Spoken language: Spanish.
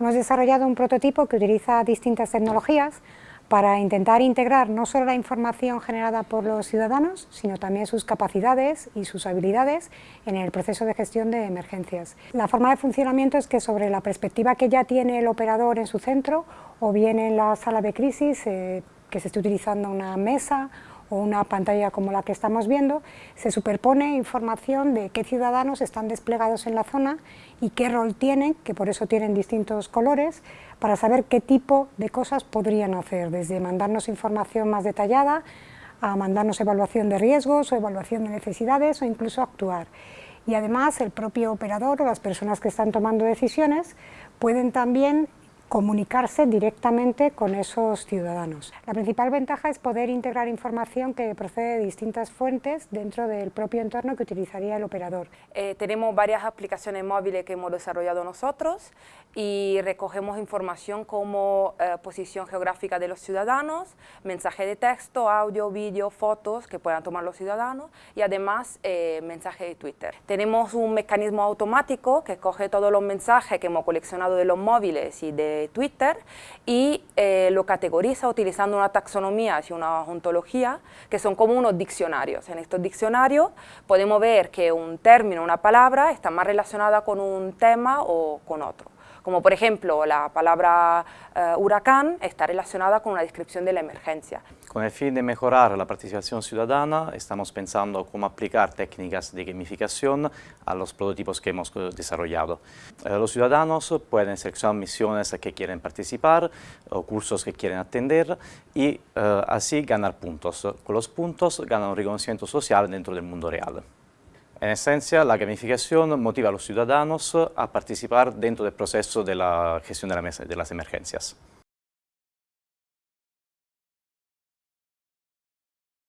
Hemos desarrollado un prototipo que utiliza distintas tecnologías para intentar integrar no solo la información generada por los ciudadanos, sino también sus capacidades y sus habilidades en el proceso de gestión de emergencias. La forma de funcionamiento es que sobre la perspectiva que ya tiene el operador en su centro, o bien en la sala de crisis, eh, que se esté utilizando una mesa o una pantalla como la que estamos viendo, se superpone información de qué ciudadanos están desplegados en la zona y qué rol tienen, que por eso tienen distintos colores, para saber qué tipo de cosas podrían hacer, desde mandarnos información más detallada, a mandarnos evaluación de riesgos o evaluación de necesidades o incluso actuar. Y además el propio operador o las personas que están tomando decisiones pueden también comunicarse directamente con esos ciudadanos. La principal ventaja es poder integrar información que procede de distintas fuentes dentro del propio entorno que utilizaría el operador. Eh, tenemos varias aplicaciones móviles que hemos desarrollado nosotros y recogemos información como eh, posición geográfica de los ciudadanos, mensaje de texto, audio, vídeo, fotos que puedan tomar los ciudadanos y además eh, mensaje de Twitter. Tenemos un mecanismo automático que coge todos los mensajes que hemos coleccionado de los móviles y de Twitter y eh, lo categoriza utilizando una taxonomía y una ontología que son como unos diccionarios. En estos diccionarios podemos ver que un término, una palabra, está más relacionada con un tema o con otro como por ejemplo la palabra eh, huracán está relacionada con una descripción de la emergencia. Con el fin de mejorar la participación ciudadana, estamos pensando cómo aplicar técnicas de gamificación a los prototipos que hemos desarrollado. Eh, los ciudadanos pueden seleccionar misiones que quieren participar o cursos que quieren atender y eh, así ganar puntos. Con los puntos ganan un reconocimiento social dentro del mundo real. En esencia, la gamificación motiva a los ciudadanos a participar dentro del proceso de la gestión de, las emergencias.